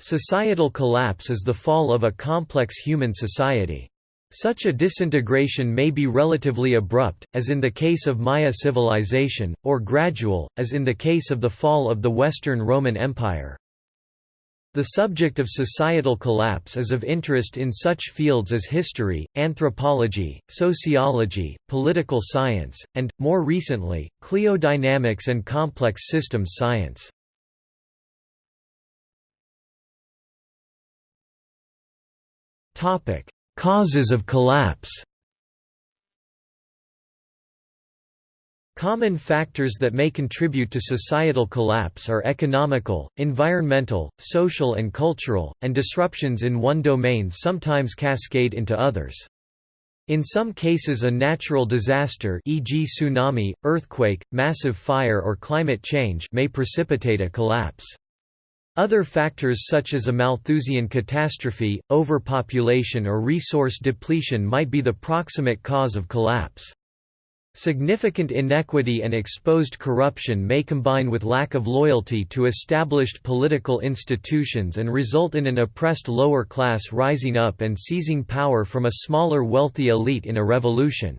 Societal collapse is the fall of a complex human society. Such a disintegration may be relatively abrupt, as in the case of Maya civilization, or gradual, as in the case of the fall of the Western Roman Empire. The subject of societal collapse is of interest in such fields as history, anthropology, sociology, political science, and, more recently, cliodynamics and complex systems science. Topic: Causes of collapse. Common factors that may contribute to societal collapse are economical, environmental, social and cultural, and disruptions in one domain sometimes cascade into others. In some cases a natural disaster e.g. tsunami, earthquake, massive fire or climate change may precipitate a collapse. Other factors such as a Malthusian catastrophe, overpopulation or resource depletion might be the proximate cause of collapse. Significant inequity and exposed corruption may combine with lack of loyalty to established political institutions and result in an oppressed lower class rising up and seizing power from a smaller wealthy elite in a revolution.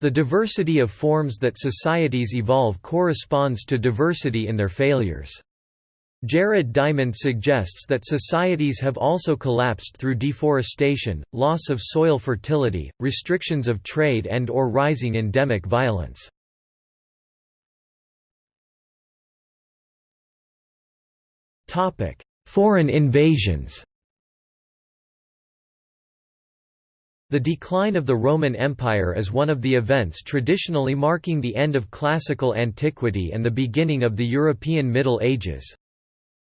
The diversity of forms that societies evolve corresponds to diversity in their failures. Jared Diamond suggests that societies have also collapsed through deforestation, loss of soil fertility, restrictions of trade and or rising endemic violence. Foreign invasions The decline of the Roman Empire is one of the events traditionally marking the end of classical antiquity and the beginning of the European Middle Ages.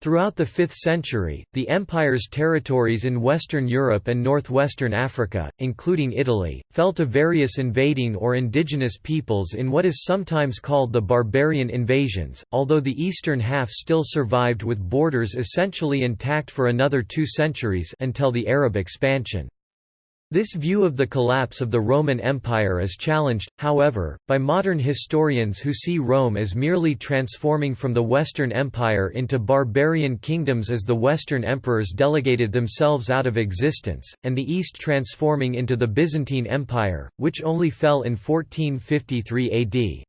Throughout the 5th century, the empire's territories in Western Europe and northwestern Africa, including Italy, fell to various invading or indigenous peoples in what is sometimes called the barbarian invasions, although the eastern half still survived with borders essentially intact for another two centuries until the Arab expansion. This view of the collapse of the Roman Empire is challenged, however, by modern historians who see Rome as merely transforming from the Western Empire into barbarian kingdoms as the Western emperors delegated themselves out of existence, and the East transforming into the Byzantine Empire, which only fell in 1453 AD.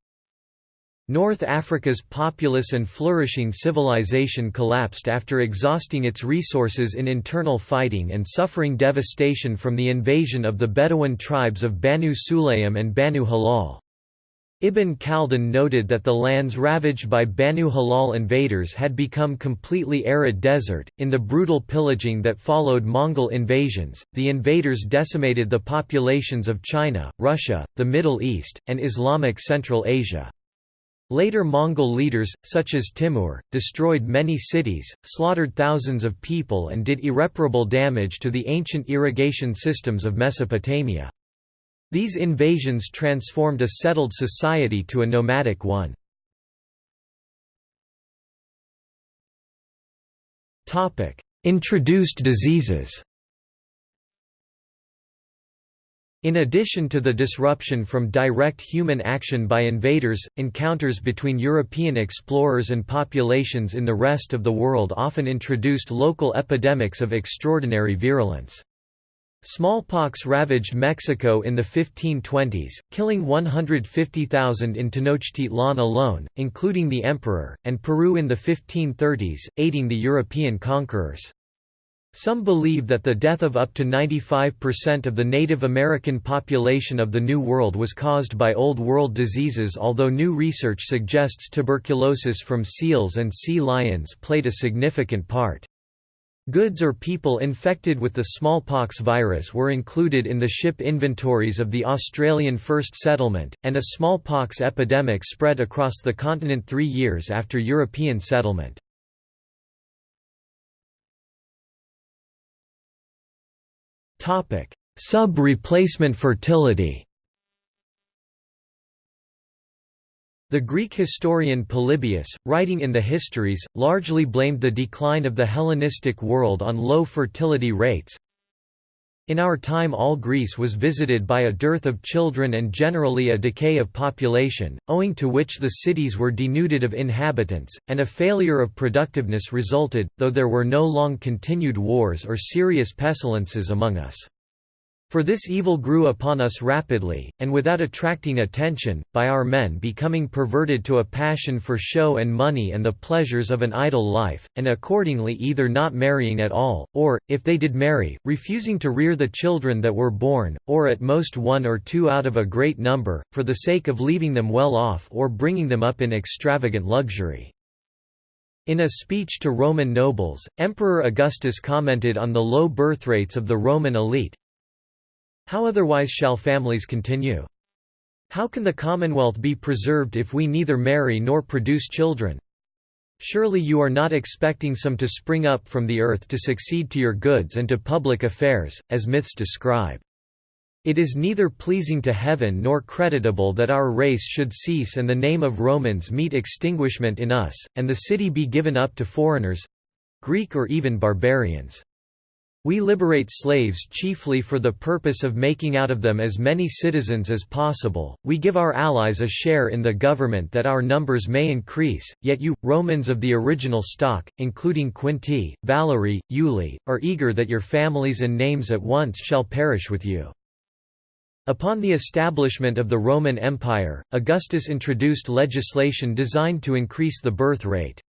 North Africa's populous and flourishing civilization collapsed after exhausting its resources in internal fighting and suffering devastation from the invasion of the Bedouin tribes of Banu Sulaym and Banu Hilal. Ibn Khaldun noted that the lands ravaged by Banu Hilal invaders had become completely arid desert. In the brutal pillaging that followed Mongol invasions, the invaders decimated the populations of China, Russia, the Middle East, and Islamic Central Asia. Later Mongol leaders, such as Timur, destroyed many cities, slaughtered thousands of people and did irreparable damage to the ancient irrigation systems of Mesopotamia. These invasions transformed a settled society to a nomadic one. Introduced diseases In addition to the disruption from direct human action by invaders, encounters between European explorers and populations in the rest of the world often introduced local epidemics of extraordinary virulence. Smallpox ravaged Mexico in the 1520s, killing 150,000 in Tenochtitlan alone, including the emperor, and Peru in the 1530s, aiding the European conquerors. Some believe that the death of up to 95% of the Native American population of the New World was caused by Old World diseases although new research suggests tuberculosis from seals and sea lions played a significant part. Goods or people infected with the smallpox virus were included in the ship inventories of the Australian First Settlement, and a smallpox epidemic spread across the continent three years after European settlement. Sub-replacement fertility The Greek historian Polybius, writing in the Histories, largely blamed the decline of the Hellenistic world on low fertility rates. In our time all Greece was visited by a dearth of children and generally a decay of population, owing to which the cities were denuded of inhabitants, and a failure of productiveness resulted, though there were no long continued wars or serious pestilences among us. For this evil grew upon us rapidly, and without attracting attention, by our men becoming perverted to a passion for show and money and the pleasures of an idle life, and accordingly either not marrying at all, or, if they did marry, refusing to rear the children that were born, or at most one or two out of a great number, for the sake of leaving them well off or bringing them up in extravagant luxury. In a speech to Roman nobles, Emperor Augustus commented on the low birth rates of the Roman elite, how otherwise shall families continue? How can the commonwealth be preserved if we neither marry nor produce children? Surely you are not expecting some to spring up from the earth to succeed to your goods and to public affairs, as myths describe. It is neither pleasing to heaven nor creditable that our race should cease and the name of Romans meet extinguishment in us, and the city be given up to foreigners—Greek or even barbarians. We liberate slaves chiefly for the purpose of making out of them as many citizens as possible, we give our allies a share in the government that our numbers may increase, yet you, Romans of the original stock, including Quinti, Valery, Iuli, are eager that your families and names at once shall perish with you. Upon the establishment of the Roman Empire, Augustus introduced legislation designed to increase the birth rate.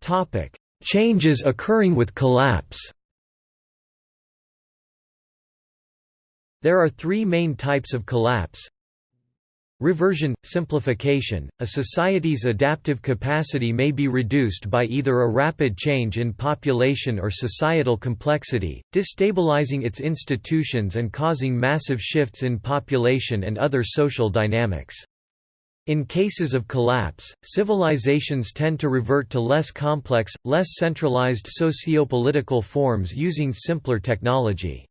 Topic: Changes occurring with collapse. There are three main types of collapse. Reversion – simplification, a society's adaptive capacity may be reduced by either a rapid change in population or societal complexity, destabilizing its institutions and causing massive shifts in population and other social dynamics. In cases of collapse, civilizations tend to revert to less complex, less centralized socio-political forms using simpler technology.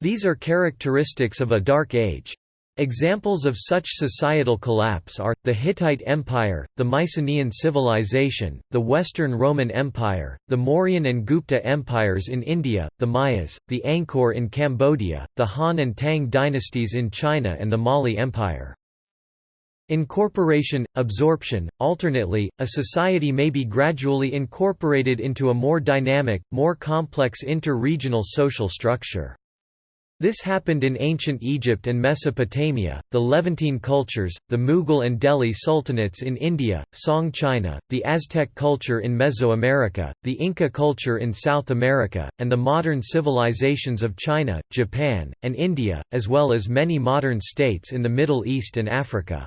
These are characteristics of a dark age. Examples of such societal collapse are, the Hittite Empire, the Mycenaean civilization, the Western Roman Empire, the Mauryan and Gupta empires in India, the Mayas, the Angkor in Cambodia, the Han and Tang dynasties in China and the Mali Empire. Incorporation, absorption, alternately, a society may be gradually incorporated into a more dynamic, more complex inter-regional social structure. This happened in ancient Egypt and Mesopotamia, the Levantine cultures, the Mughal and Delhi sultanates in India, Song China, the Aztec culture in Mesoamerica, the Inca culture in South America, and the modern civilizations of China, Japan, and India, as well as many modern states in the Middle East and Africa.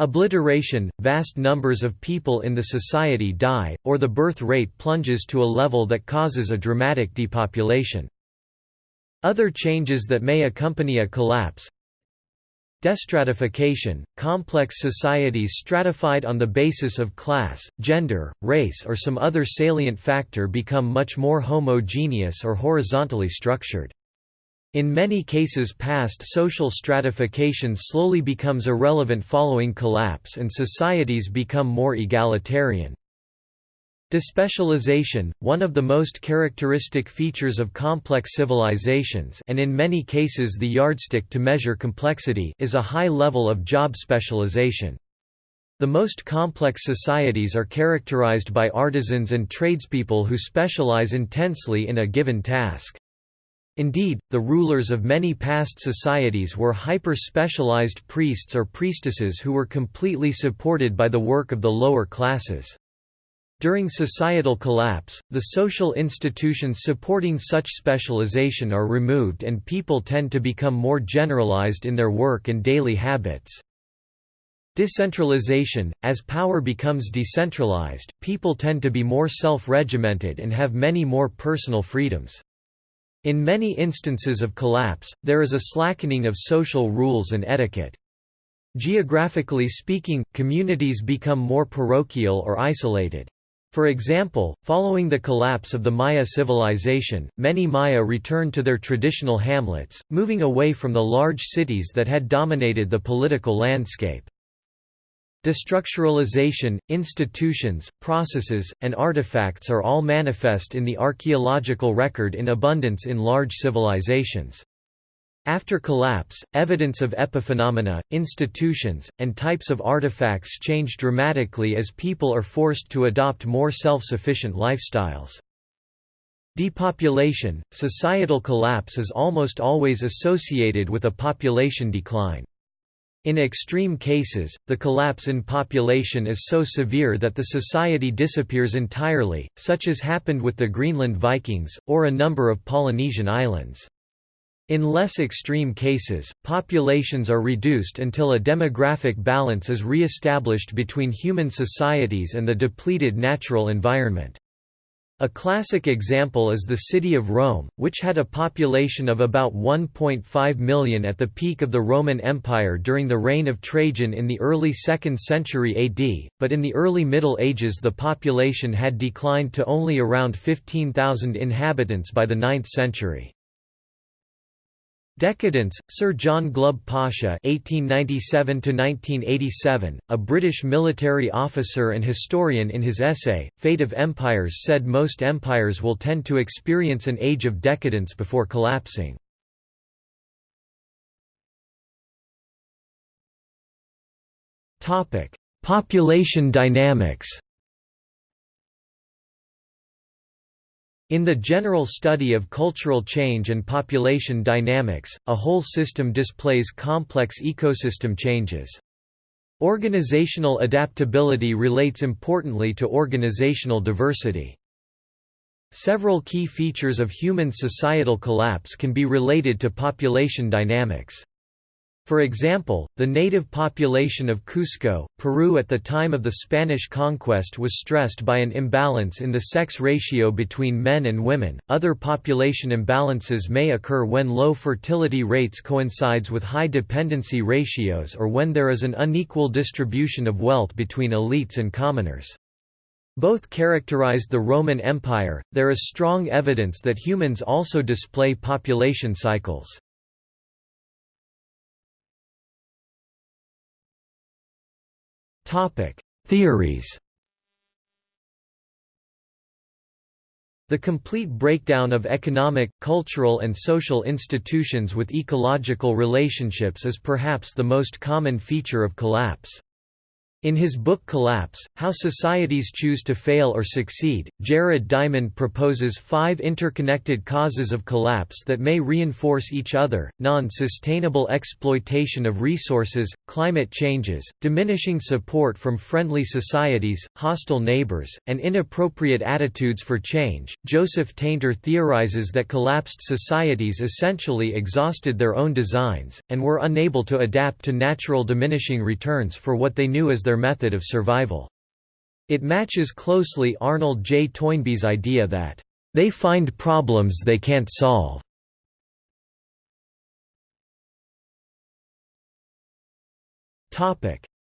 Obliteration – Vast numbers of people in the society die, or the birth rate plunges to a level that causes a dramatic depopulation. Other changes that may accompany a collapse Destratification – Complex societies stratified on the basis of class, gender, race or some other salient factor become much more homogeneous or horizontally structured. In many cases past social stratification slowly becomes irrelevant following collapse and societies become more egalitarian. Despecialization, one of the most characteristic features of complex civilizations and in many cases the yardstick to measure complexity is a high level of job specialization. The most complex societies are characterized by artisans and tradespeople who specialize intensely in a given task. Indeed, the rulers of many past societies were hyper-specialized priests or priestesses who were completely supported by the work of the lower classes. During societal collapse, the social institutions supporting such specialization are removed and people tend to become more generalized in their work and daily habits. Decentralization – As power becomes decentralized, people tend to be more self-regimented and have many more personal freedoms. In many instances of collapse, there is a slackening of social rules and etiquette. Geographically speaking, communities become more parochial or isolated. For example, following the collapse of the Maya civilization, many Maya returned to their traditional hamlets, moving away from the large cities that had dominated the political landscape. Destructuralization, institutions, processes, and artifacts are all manifest in the archaeological record in abundance in large civilizations. After collapse, evidence of epiphenomena, institutions, and types of artifacts change dramatically as people are forced to adopt more self-sufficient lifestyles. Depopulation – Societal collapse is almost always associated with a population decline. In extreme cases, the collapse in population is so severe that the society disappears entirely, such as happened with the Greenland Vikings, or a number of Polynesian islands. In less extreme cases, populations are reduced until a demographic balance is re-established between human societies and the depleted natural environment. A classic example is the city of Rome, which had a population of about 1.5 million at the peak of the Roman Empire during the reign of Trajan in the early 2nd century AD, but in the early Middle Ages the population had declined to only around 15,000 inhabitants by the 9th century. Decadence, Sir John Glubb Pasha (1897–1987), a British military officer and historian, in his essay *Fate of Empires*, said most empires will tend to experience an age of decadence before collapsing. Topic: Population dynamics. In the general study of cultural change and population dynamics, a whole system displays complex ecosystem changes. Organizational adaptability relates importantly to organizational diversity. Several key features of human societal collapse can be related to population dynamics. For example, the native population of Cusco, Peru at the time of the Spanish conquest was stressed by an imbalance in the sex ratio between men and women. Other population imbalances may occur when low fertility rates coincides with high dependency ratios or when there is an unequal distribution of wealth between elites and commoners. Both characterized the Roman Empire. There is strong evidence that humans also display population cycles. Topic: Theories. The complete breakdown of economic, cultural and social institutions with ecological relationships is perhaps the most common feature of collapse. In his book Collapse, How Societies Choose to Fail or Succeed, Jared Diamond proposes five interconnected causes of collapse that may reinforce each other, non-sustainable exploitation of resources, climate changes, diminishing support from friendly societies, hostile neighbors, and inappropriate attitudes for change. Joseph Tainter theorizes that collapsed societies essentially exhausted their own designs, and were unable to adapt to natural diminishing returns for what they knew as their method of survival. It matches closely Arnold J. Toynbee's idea that, "...they find problems they can't solve."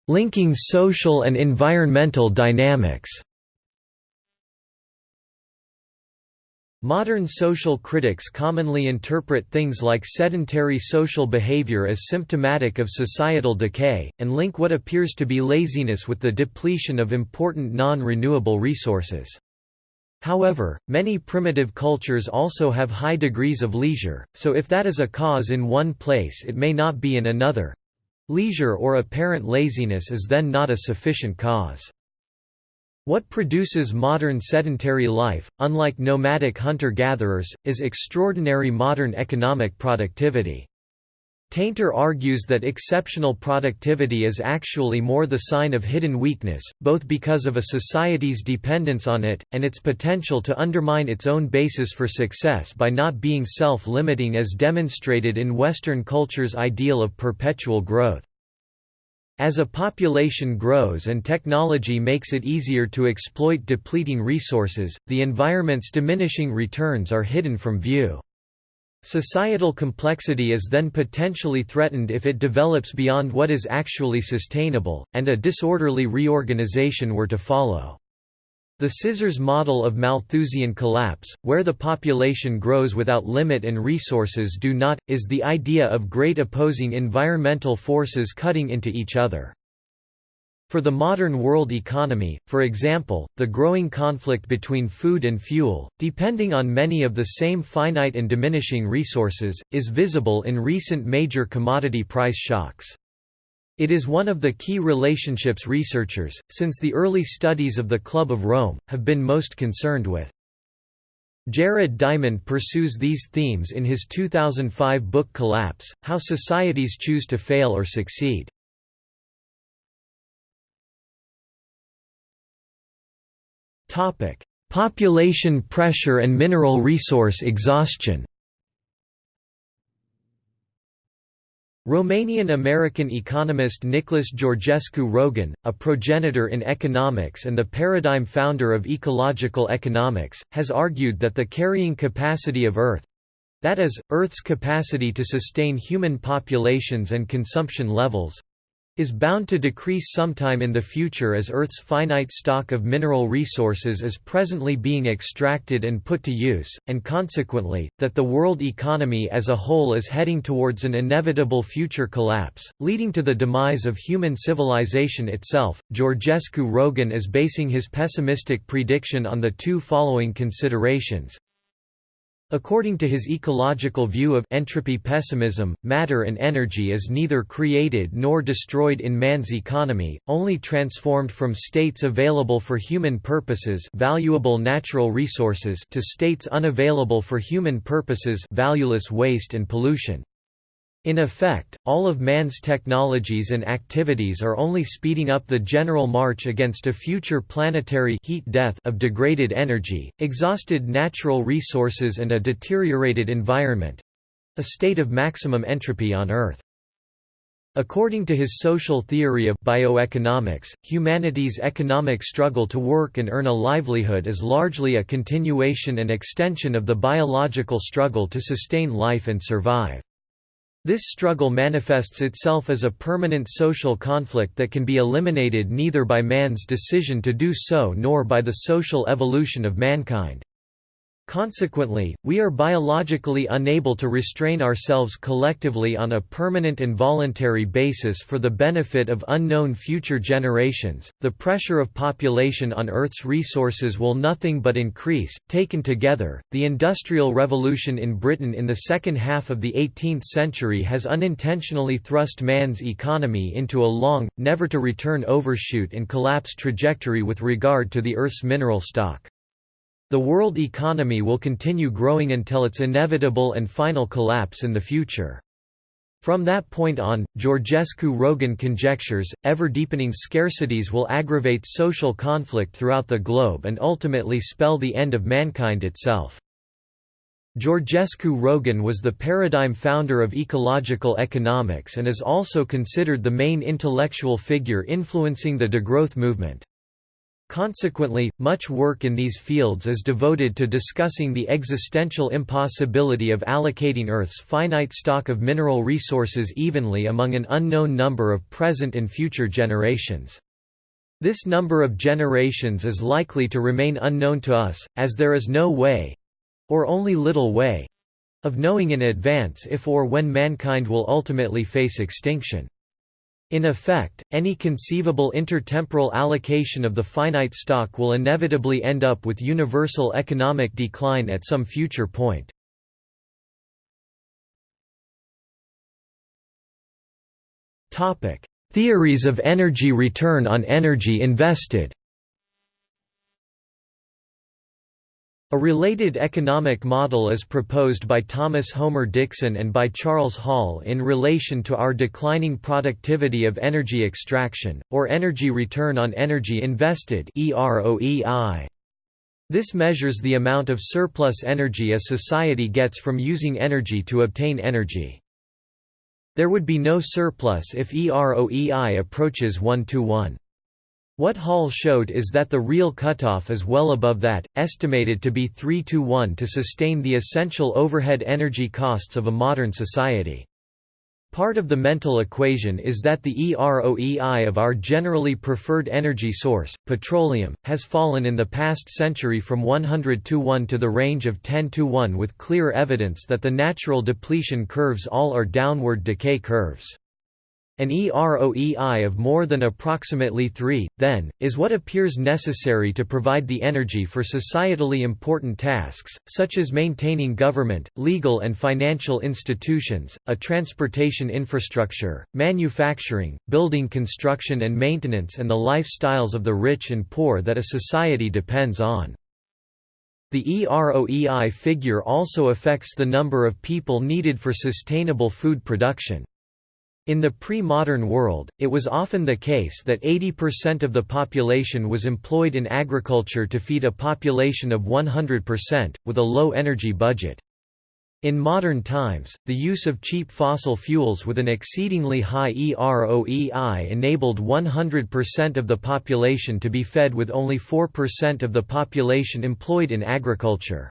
Linking social and environmental dynamics Modern social critics commonly interpret things like sedentary social behavior as symptomatic of societal decay, and link what appears to be laziness with the depletion of important non-renewable resources. However, many primitive cultures also have high degrees of leisure, so if that is a cause in one place it may not be in another. Leisure or apparent laziness is then not a sufficient cause. What produces modern sedentary life, unlike nomadic hunter-gatherers, is extraordinary modern economic productivity. Tainter argues that exceptional productivity is actually more the sign of hidden weakness, both because of a society's dependence on it, and its potential to undermine its own basis for success by not being self-limiting as demonstrated in Western culture's ideal of perpetual growth. As a population grows and technology makes it easier to exploit depleting resources, the environment's diminishing returns are hidden from view. Societal complexity is then potentially threatened if it develops beyond what is actually sustainable, and a disorderly reorganization were to follow. The scissors model of Malthusian collapse, where the population grows without limit and resources do not, is the idea of great opposing environmental forces cutting into each other. For the modern world economy, for example, the growing conflict between food and fuel, depending on many of the same finite and diminishing resources, is visible in recent major commodity price shocks. It is one of the key relationships researchers, since the early studies of the Club of Rome, have been most concerned with. Jared Diamond pursues these themes in his 2005 book Collapse, How Societies Choose to Fail or Succeed. Population pressure and mineral resource exhaustion. Romanian-American economist Nicholas Georgescu Roegen, a progenitor in economics and the paradigm founder of ecological economics, has argued that the carrying capacity of Earth—that is, Earth's capacity to sustain human populations and consumption levels, is bound to decrease sometime in the future as Earth's finite stock of mineral resources is presently being extracted and put to use, and consequently, that the world economy as a whole is heading towards an inevitable future collapse, leading to the demise of human civilization itself. Georgescu Roegen is basing his pessimistic prediction on the two following considerations According to his ecological view of entropy pessimism, matter and energy is neither created nor destroyed in man's economy, only transformed from states available for human purposes valuable natural resources to states unavailable for human purposes valueless waste and pollution. In effect, all of man's technologies and activities are only speeding up the general march against a future planetary heat death of degraded energy, exhausted natural resources and a deteriorated environment—a state of maximum entropy on Earth. According to his social theory of bioeconomics, humanity's economic struggle to work and earn a livelihood is largely a continuation and extension of the biological struggle to sustain life and survive. This struggle manifests itself as a permanent social conflict that can be eliminated neither by man's decision to do so nor by the social evolution of mankind. Consequently, we are biologically unable to restrain ourselves collectively on a permanent and voluntary basis for the benefit of unknown future generations. The pressure of population on Earth's resources will nothing but increase. Taken together, the Industrial Revolution in Britain in the second half of the 18th century has unintentionally thrust man's economy into a long, never to return overshoot and collapse trajectory with regard to the Earth's mineral stock. The world economy will continue growing until its inevitable and final collapse in the future. From that point on, Georgescu-Roegen conjectures, ever-deepening scarcities will aggravate social conflict throughout the globe and ultimately spell the end of mankind itself. Georgescu Roegen was the paradigm founder of ecological economics and is also considered the main intellectual figure influencing the degrowth movement. Consequently, much work in these fields is devoted to discussing the existential impossibility of allocating Earth's finite stock of mineral resources evenly among an unknown number of present and future generations. This number of generations is likely to remain unknown to us, as there is no way—or only little way—of knowing in advance if or when mankind will ultimately face extinction. In effect, any conceivable intertemporal allocation of the finite stock will inevitably end up with universal economic decline at some future point. Theories of energy return on energy invested A related economic model is proposed by Thomas Homer Dixon and by Charles Hall in relation to our declining productivity of energy extraction, or energy return on energy invested This measures the amount of surplus energy a society gets from using energy to obtain energy. There would be no surplus if EROEI approaches 1 to 1. What Hall showed is that the real cutoff is well above that, estimated to be 3 to 1 to sustain the essential overhead energy costs of a modern society. Part of the mental equation is that the EROEI of our generally preferred energy source, petroleum, has fallen in the past century from 100 to 1 to the range of 10 to 1 with clear evidence that the natural depletion curves all are downward decay curves. An EROEI of more than approximately 3, then, is what appears necessary to provide the energy for societally important tasks, such as maintaining government, legal and financial institutions, a transportation infrastructure, manufacturing, building construction and maintenance and the lifestyles of the rich and poor that a society depends on. The EROEI figure also affects the number of people needed for sustainable food production. In the pre-modern world, it was often the case that 80% of the population was employed in agriculture to feed a population of 100%, with a low energy budget. In modern times, the use of cheap fossil fuels with an exceedingly high EROEI enabled 100% of the population to be fed with only 4% of the population employed in agriculture.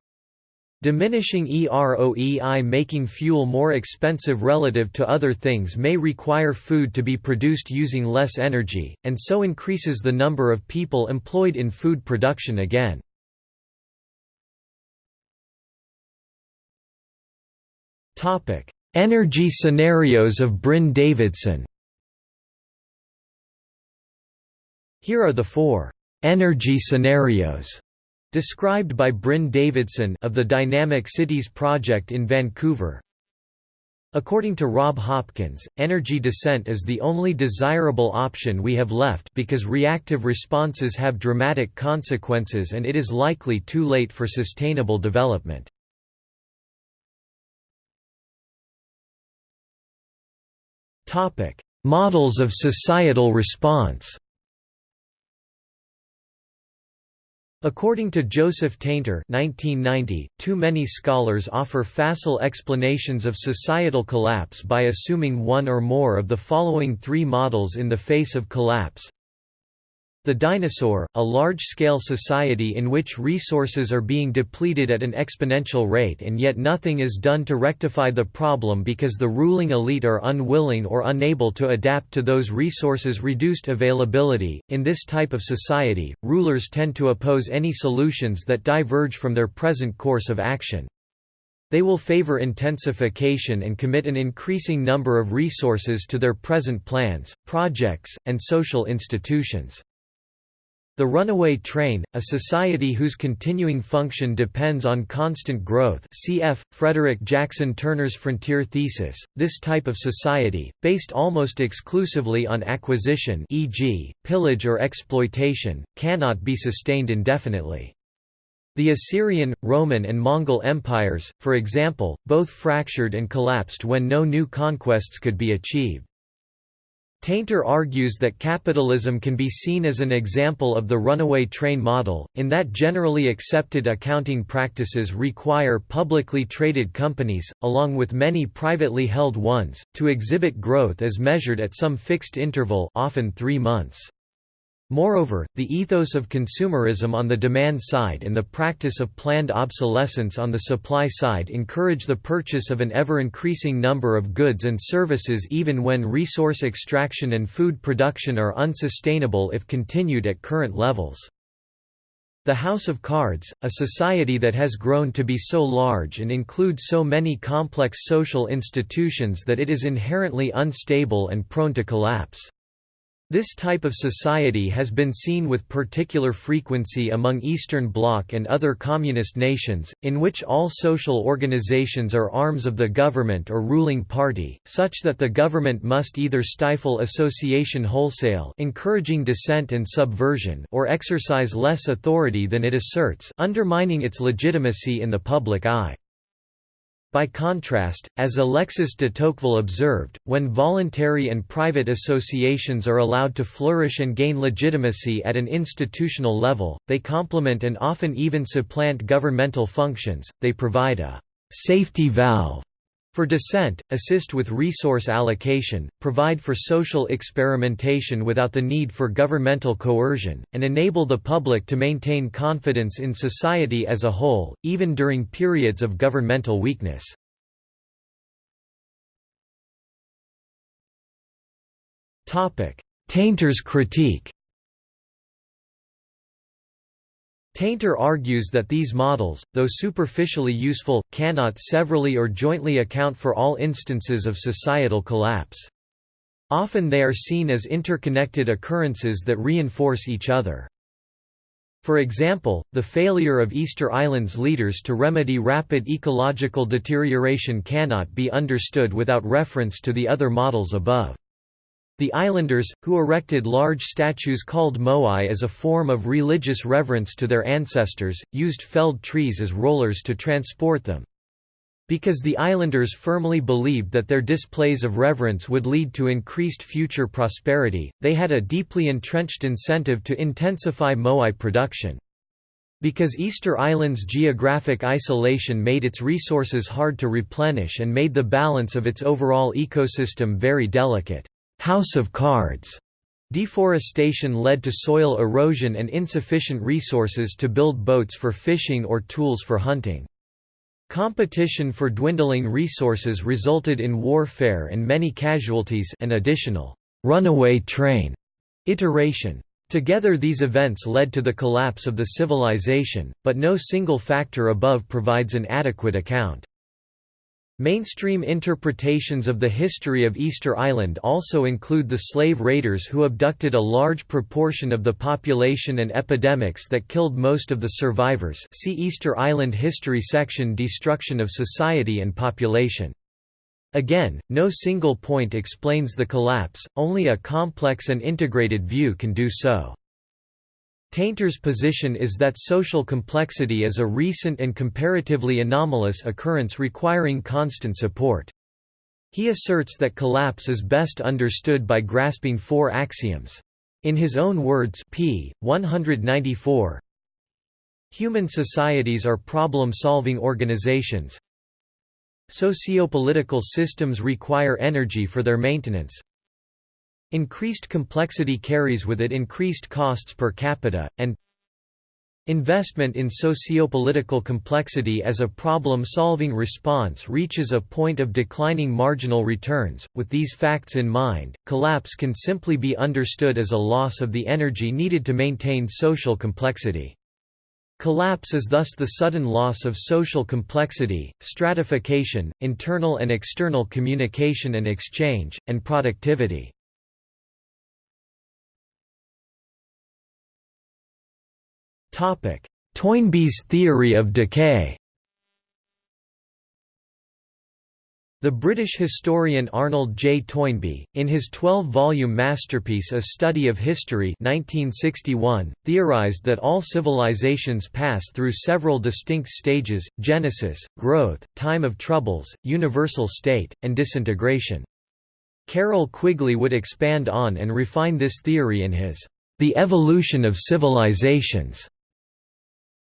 Diminishing EROEI making fuel more expensive relative to other things may require food to be produced using less energy, and so increases the number of people employed in food production again. Energy scenarios of Bryn-Davidson. Here are the four «energy scenarios» Described by Bryn Davidson of the Dynamic Cities Project in Vancouver According to Rob Hopkins, energy descent is the only desirable option we have left because reactive responses have dramatic consequences and it is likely too late for sustainable development. Models of societal response According to Joseph Tainter 1990, too many scholars offer facile explanations of societal collapse by assuming one or more of the following three models in the face of collapse the dinosaur, a large-scale society in which resources are being depleted at an exponential rate and yet nothing is done to rectify the problem because the ruling elite are unwilling or unable to adapt to those resources' reduced availability. In this type of society, rulers tend to oppose any solutions that diverge from their present course of action. They will favor intensification and commit an increasing number of resources to their present plans, projects, and social institutions. The runaway train, a society whose continuing function depends on constant growth cf. Frederick Jackson Turner's Frontier Thesis, this type of society, based almost exclusively on acquisition e.g., pillage or exploitation, cannot be sustained indefinitely. The Assyrian, Roman and Mongol empires, for example, both fractured and collapsed when no new conquests could be achieved. Tainter argues that capitalism can be seen as an example of the runaway train model, in that generally accepted accounting practices require publicly traded companies, along with many privately held ones, to exhibit growth as measured at some fixed interval often three months. Moreover, the ethos of consumerism on the demand side and the practice of planned obsolescence on the supply side encourage the purchase of an ever-increasing number of goods and services even when resource extraction and food production are unsustainable if continued at current levels. The House of Cards, a society that has grown to be so large and includes so many complex social institutions that it is inherently unstable and prone to collapse. This type of society has been seen with particular frequency among Eastern Bloc and other communist nations, in which all social organizations are arms of the government or ruling party, such that the government must either stifle association wholesale encouraging dissent and subversion or exercise less authority than it asserts undermining its legitimacy in the public eye. By contrast, as Alexis de Tocqueville observed, when voluntary and private associations are allowed to flourish and gain legitimacy at an institutional level, they complement and often even supplant governmental functions, they provide a «safety valve» for dissent, assist with resource allocation, provide for social experimentation without the need for governmental coercion, and enable the public to maintain confidence in society as a whole, even during periods of governmental weakness. Tainter's critique Tainter argues that these models, though superficially useful, cannot severally or jointly account for all instances of societal collapse. Often they are seen as interconnected occurrences that reinforce each other. For example, the failure of Easter Island's leaders to remedy rapid ecological deterioration cannot be understood without reference to the other models above. The islanders, who erected large statues called moai as a form of religious reverence to their ancestors, used felled trees as rollers to transport them. Because the islanders firmly believed that their displays of reverence would lead to increased future prosperity, they had a deeply entrenched incentive to intensify moai production. Because Easter Island's geographic isolation made its resources hard to replenish and made the balance of its overall ecosystem very delicate. House of Cards Deforestation led to soil erosion and insufficient resources to build boats for fishing or tools for hunting. Competition for dwindling resources resulted in warfare and many casualties an additional «runaway train» iteration. Together these events led to the collapse of the civilization, but no single factor above provides an adequate account. Mainstream interpretations of the history of Easter Island also include the slave raiders who abducted a large proportion of the population and epidemics that killed most of the survivors see Easter Island History section Destruction of Society and Population. Again, no single point explains the collapse, only a complex and integrated view can do so. Tainter's position is that social complexity is a recent and comparatively anomalous occurrence requiring constant support. He asserts that collapse is best understood by grasping four axioms. In his own words p. 194, Human societies are problem-solving organizations. Sociopolitical systems require energy for their maintenance. Increased complexity carries with it increased costs per capita, and Investment in sociopolitical complexity as a problem-solving response reaches a point of declining marginal returns. With these facts in mind, collapse can simply be understood as a loss of the energy needed to maintain social complexity. Collapse is thus the sudden loss of social complexity, stratification, internal and external communication and exchange, and productivity. Toynbee's theory of decay The British historian Arnold J. Toynbee, in his 12-volume masterpiece A Study of History 1961, theorized that all civilizations pass through several distinct stages, genesis, growth, time of troubles, universal state, and disintegration. Carroll Quigley would expand on and refine this theory in his The Evolution of Civilizations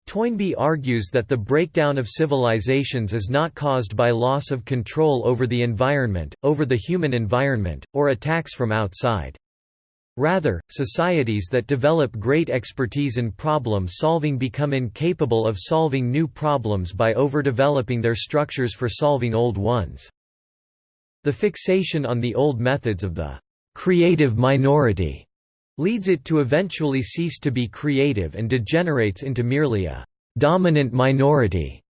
Toynbee argues that the breakdown of civilizations is not caused by loss of control over the environment, over the human environment, or attacks from outside. Rather, societies that develop great expertise in problem-solving become incapable of solving new problems by overdeveloping their structures for solving old ones. The fixation on the old methods of the «creative minority» leads it to eventually cease to be creative and degenerates into merely a «dominant minority»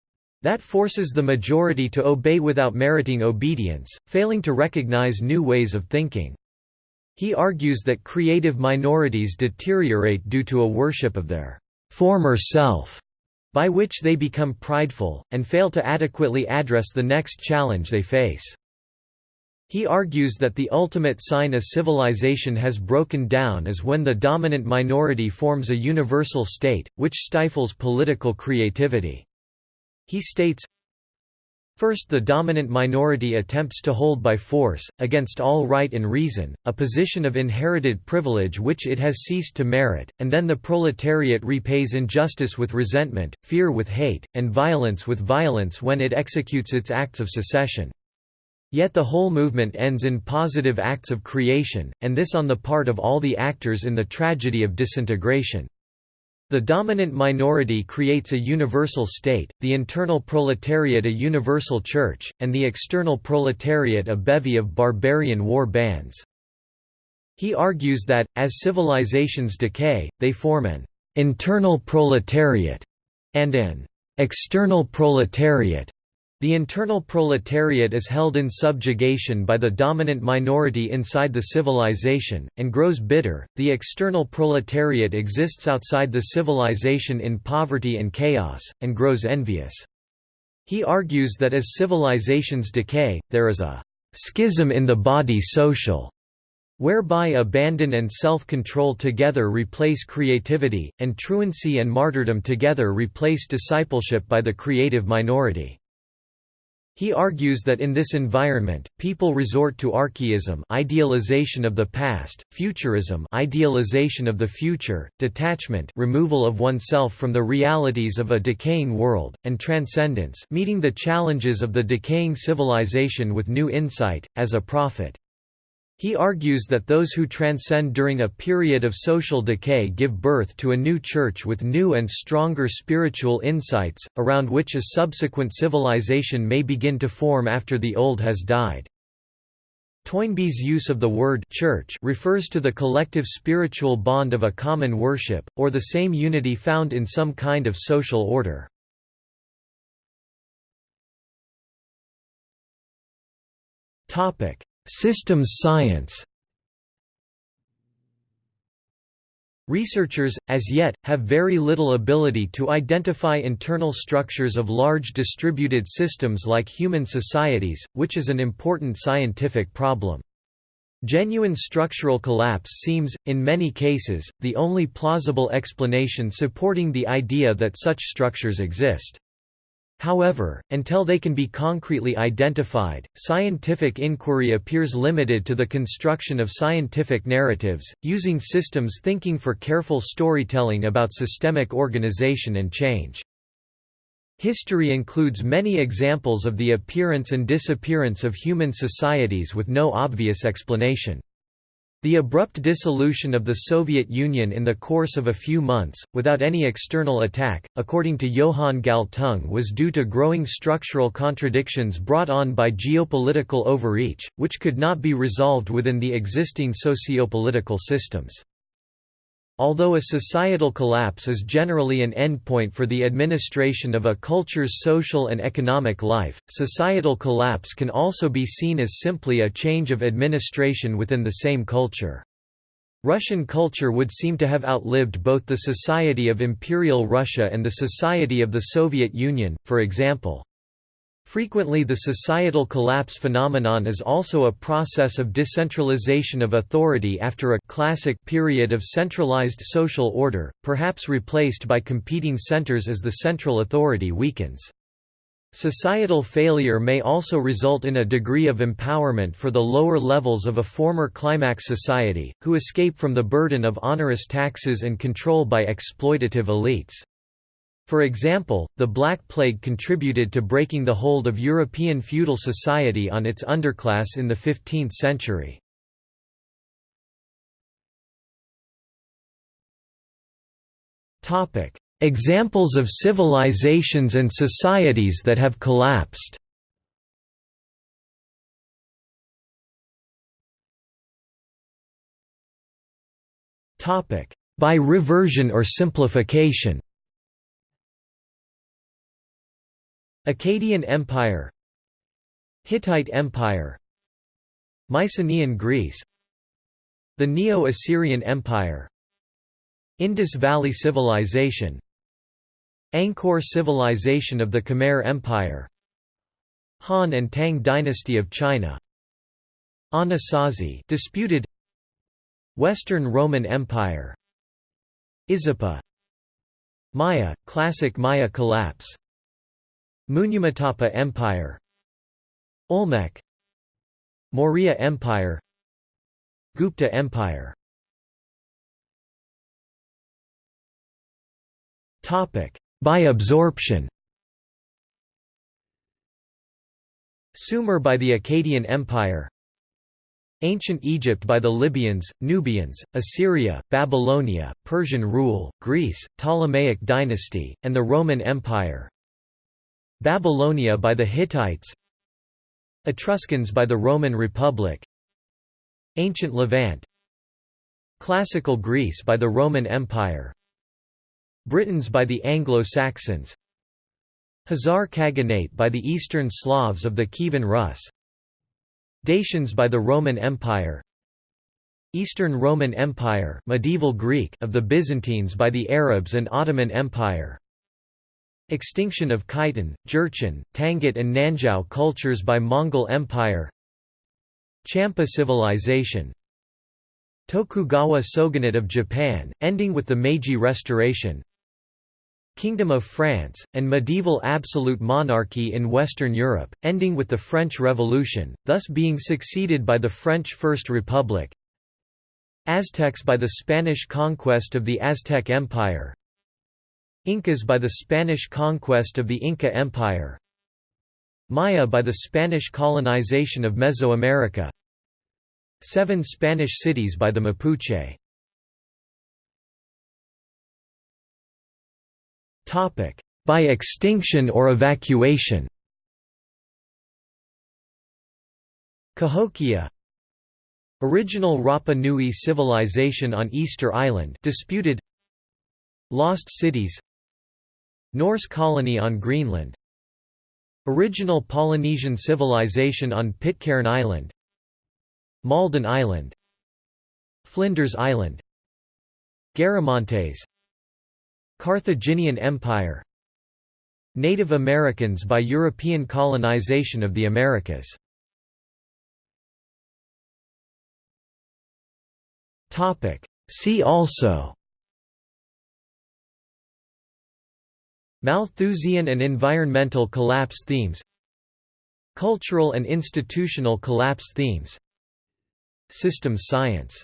that forces the majority to obey without meriting obedience, failing to recognize new ways of thinking. He argues that creative minorities deteriorate due to a worship of their «former self», by which they become prideful, and fail to adequately address the next challenge they face. He argues that the ultimate sign a civilization has broken down is when the dominant minority forms a universal state, which stifles political creativity. He states, First the dominant minority attempts to hold by force, against all right and reason, a position of inherited privilege which it has ceased to merit, and then the proletariat repays injustice with resentment, fear with hate, and violence with violence when it executes its acts of secession. Yet the whole movement ends in positive acts of creation, and this on the part of all the actors in the tragedy of disintegration. The dominant minority creates a universal state, the internal proletariat a universal church, and the external proletariat a bevy of barbarian war bands. He argues that, as civilizations decay, they form an «internal proletariat» and an «external proletariat» The internal proletariat is held in subjugation by the dominant minority inside the civilization, and grows bitter. The external proletariat exists outside the civilization in poverty and chaos, and grows envious. He argues that as civilizations decay, there is a schism in the body social, whereby abandon and self-control together replace creativity, and truancy and martyrdom together replace discipleship by the creative minority. He argues that in this environment, people resort to archaism idealization of the past, futurism idealization of the future, detachment removal of oneself from the realities of a decaying world, and transcendence meeting the challenges of the decaying civilization with new insight, as a prophet. He argues that those who transcend during a period of social decay give birth to a new church with new and stronger spiritual insights, around which a subsequent civilization may begin to form after the old has died. Toynbee's use of the word church refers to the collective spiritual bond of a common worship, or the same unity found in some kind of social order. Topic: Systems science Researchers, as yet, have very little ability to identify internal structures of large distributed systems like human societies, which is an important scientific problem. Genuine structural collapse seems, in many cases, the only plausible explanation supporting the idea that such structures exist. However, until they can be concretely identified, scientific inquiry appears limited to the construction of scientific narratives, using systems thinking for careful storytelling about systemic organization and change. History includes many examples of the appearance and disappearance of human societies with no obvious explanation. The abrupt dissolution of the Soviet Union in the course of a few months, without any external attack, according to Johan Galtung was due to growing structural contradictions brought on by geopolitical overreach, which could not be resolved within the existing sociopolitical systems. Although a societal collapse is generally an endpoint for the administration of a culture's social and economic life, societal collapse can also be seen as simply a change of administration within the same culture. Russian culture would seem to have outlived both the Society of Imperial Russia and the Society of the Soviet Union, for example. Frequently the societal collapse phenomenon is also a process of decentralization of authority after a classic period of centralized social order, perhaps replaced by competing centers as the central authority weakens. Societal failure may also result in a degree of empowerment for the lower levels of a former climax society, who escape from the burden of onerous taxes and control by exploitative elites. For example, the Black Plague contributed to breaking the hold of European feudal society on its underclass in the 15th century. Examples of civilizations and societies that have collapsed. By reversion or simplification Akkadian Empire Hittite Empire Mycenaean Greece The Neo-Assyrian Empire Indus Valley Civilization Angkor Civilization of the Khmer Empire Han and Tang Dynasty of China Anasazi disputed Western Roman Empire Izapa Maya, classic Maya collapse Munyamatapa Empire Olmec Maurya Empire Gupta Empire. By absorption. Sumer by the Akkadian Empire. Ancient Egypt by the Libyans, Nubians, Assyria, Babylonia, Persian rule, Greece, Ptolemaic dynasty, and the Roman Empire Babylonia by the Hittites Etruscans by the Roman Republic Ancient Levant Classical Greece by the Roman Empire Britons by the Anglo-Saxons Khazar Khaganate by the Eastern Slavs of the Kievan Rus Dacians by the Roman Empire Eastern Roman Empire medieval Greek of the Byzantines by the Arabs and Ottoman Empire Extinction of Khitan, Jurchen, Tangut and Nanzhao cultures by Mongol Empire. Champa civilization. Tokugawa shogunate of Japan, ending with the Meiji Restoration. Kingdom of France, and medieval absolute monarchy in Western Europe, ending with the French Revolution, thus being succeeded by the French First Republic. Aztecs by the Spanish conquest of the Aztec Empire Incas by the Spanish conquest of the Inca Empire. Maya by the Spanish colonization of Mesoamerica. Seven Spanish cities by the Mapuche. By extinction or evacuation. Cahokia. Original Rapa Nui civilization on Easter Island disputed. Lost cities Norse colony on Greenland. Original Polynesian civilization on Pitcairn Island. Malden Island. Flinders Island. Garamantes. Carthaginian Empire. Native Americans by European colonization of the Americas. See also Malthusian and environmental collapse themes Cultural and institutional collapse themes Systems science